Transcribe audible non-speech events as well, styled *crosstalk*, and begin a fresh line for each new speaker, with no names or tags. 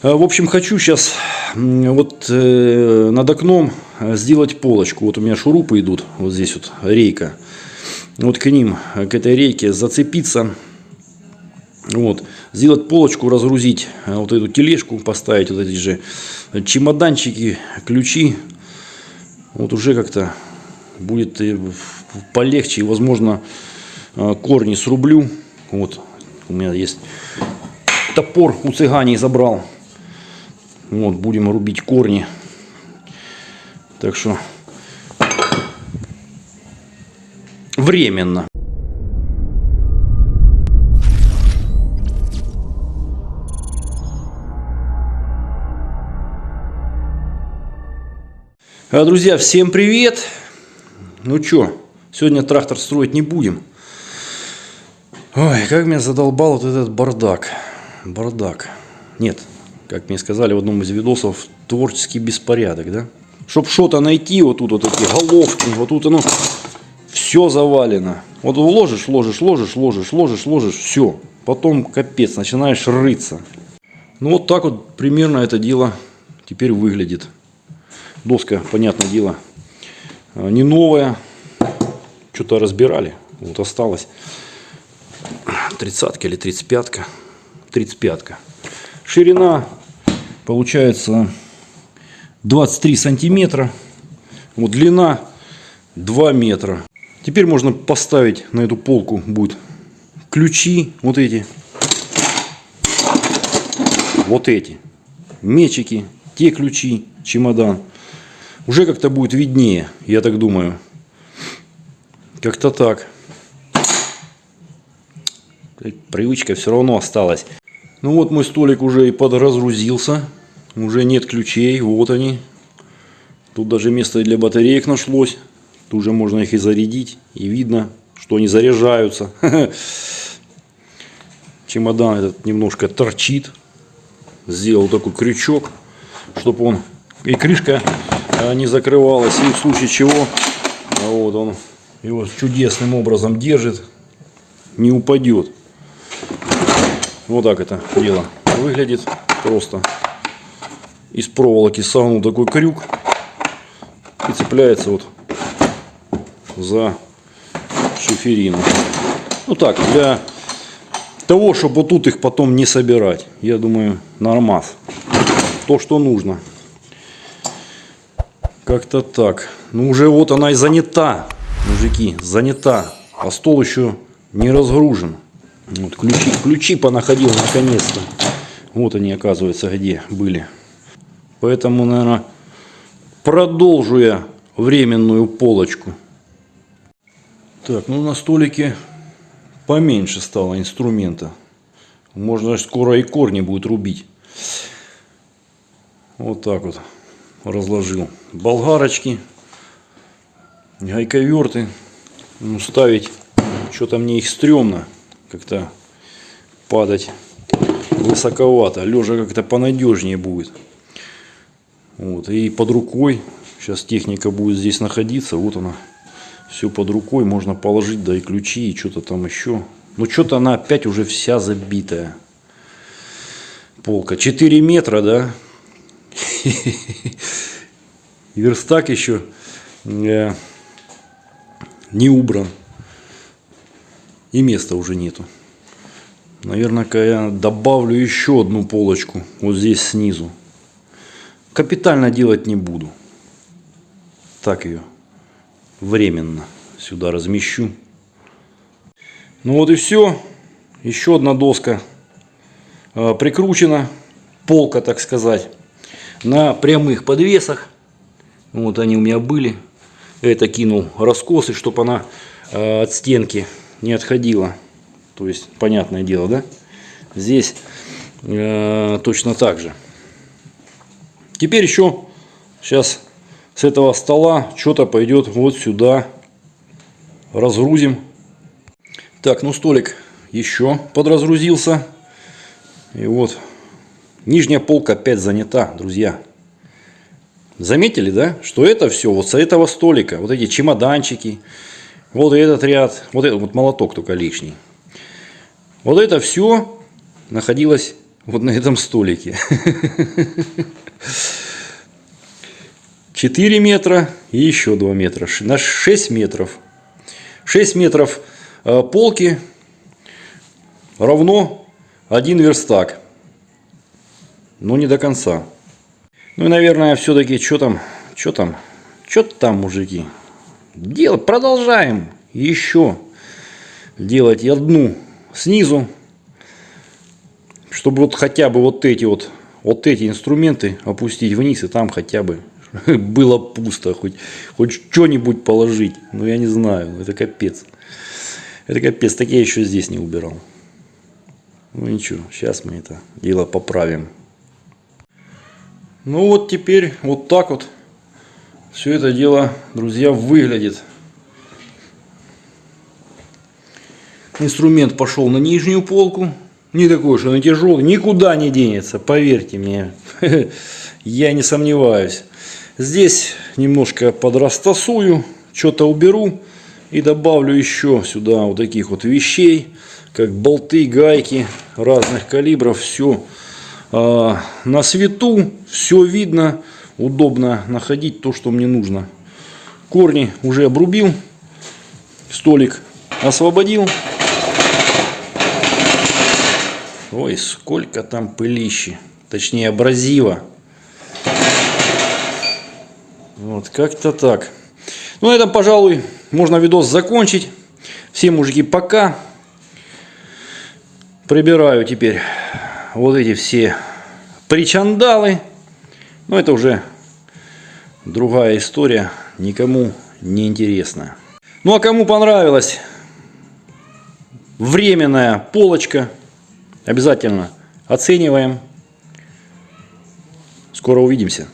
А, В общем, хочу сейчас вот э, над окном э, сделать полочку. Вот у меня шурупы идут, вот здесь вот рейка. Вот к ним, э, к этой рейке зацепиться. Вот, сделать полочку, разгрузить э, вот эту тележку, поставить вот эти же чемоданчики, ключи. Вот уже как-то будет полегче. Возможно, э, корни срублю. Вот, у меня есть топор у цыганей забрал. Вот, будем рубить корни. Так что временно. А, Друзья, всем привет! Ну чё, сегодня трактор строить не будем. Ой, как меня задолбал вот этот бардак. Бардак. Нет, как мне сказали в одном из видосов, творческий беспорядок, да? Чтоб что-то найти, вот тут вот эти головки, вот тут оно все завалено. Вот ложишь, ложишь, ложишь, ложишь, ложишь, ложишь, все. Потом капец, начинаешь рыться. Ну вот так вот примерно это дело теперь выглядит. Доска, понятное дело, э, не новая. Что-то разбирали. Вот осталось. Тридцатка или тридцать пятка. Тридцать пятка. Ширина получается 23 сантиметра. Вот длина 2 метра. Теперь можно поставить на эту полку будет ключи вот эти. Вот эти. Мечики, те ключи, чемодан. Уже как-то будет виднее, я так думаю. Как-то так. Привычка все равно осталась. Ну вот мой столик уже и подразгрузился. Уже нет ключей, вот они. Тут даже место для батареек нашлось. Тут уже можно их и зарядить. И видно, что они заряжаются. *laughs* Чемодан этот немножко торчит. Сделал такой крючок, чтобы он и крышка а, не закрывалась. И в случае чего, вот он его чудесным образом держит, не упадет. Вот так это дело выглядит. Просто из проволоки согнул такой крюк и цепляется вот за шиферину. Ну так, для того, чтобы тут их потом не собирать. Я думаю, нормас. То, что нужно. Как-то так. Ну, уже вот она и занята, мужики, занята. А стол еще не разгружен. Вот ключи, ключи понаходил наконец-то. Вот они, оказывается, где были. Поэтому, наверное, продолжу я временную полочку. Так, ну на столике поменьше стало инструмента. Можно скоро и корни будет рубить. Вот так вот разложил. Болгарочки, гайковерты. Ну, ставить, что-то мне их стрёмно как-то падать высоковато. Лежа как-то понадежнее будет. Вот. И под рукой, сейчас техника будет здесь находиться, вот она, все под рукой, можно положить, да и ключи, и что-то там еще. Но что-то она опять уже вся забитая. Полка. 4 метра, да? *laughs* Верстак еще э, не убран. И места уже нету. Наверное, я добавлю еще одну полочку вот здесь снизу. Капитально делать не буду. Так ее временно сюда размещу. Ну вот и все. Еще одна доска э, прикручена. Полка, так сказать. На прямых подвесах. Вот они у меня были. Это кинул раскосы, чтобы она э, от стенки не отходила. То есть, понятное дело, да? Здесь э, точно так же. Теперь еще сейчас с этого стола что-то пойдет вот сюда. Разгрузим. Так, ну столик еще подразгрузился. И вот нижняя полка опять занята, друзья. Заметили, да, что это все вот с этого столика, вот эти чемоданчики, вот этот ряд, вот этот вот молоток только лишний. Вот это все находилось Вот на этом столике. *laughs* 4 метра и еще 2 метра. На 6 метров. 6 метров э, полки равно 1 верстак. Но не до конца. Ну и, наверное, все-таки, что там, что там, что там, мужики. Делать, продолжаем еще делать одну снизу, чтобы вот хотя бы вот эти вот, вот эти инструменты опустить вниз, и там хотя бы *laughs* было пусто, хоть, хоть что-нибудь положить. Ну, я не знаю, это капец. Это капец, так я еще здесь не убирал. Ну ничего, сейчас мы это дело поправим. Ну вот теперь вот так вот все это дело, друзья, выглядит. Инструмент пошел на нижнюю полку. Не такой, что он тяжелый, никуда не денется, поверьте мне. *laughs* Я не сомневаюсь. Здесь немножко подрастасую, что-то уберу и добавлю еще сюда вот таких вот вещей, как болты, гайки разных калибров. Все на свету, все видно, удобно находить то, что мне нужно. Корни уже обрубил, столик освободил. Ой, сколько там пылищи, точнее абразива. Вот, как-то так. Ну, на этом, пожалуй, можно видос закончить. Всем, мужики, пока. Прибираю теперь вот эти все причандалы. Но это уже другая история, никому не интересна. Ну, а кому понравилась временная полочка, обязательно оцениваем. Скоро увидимся.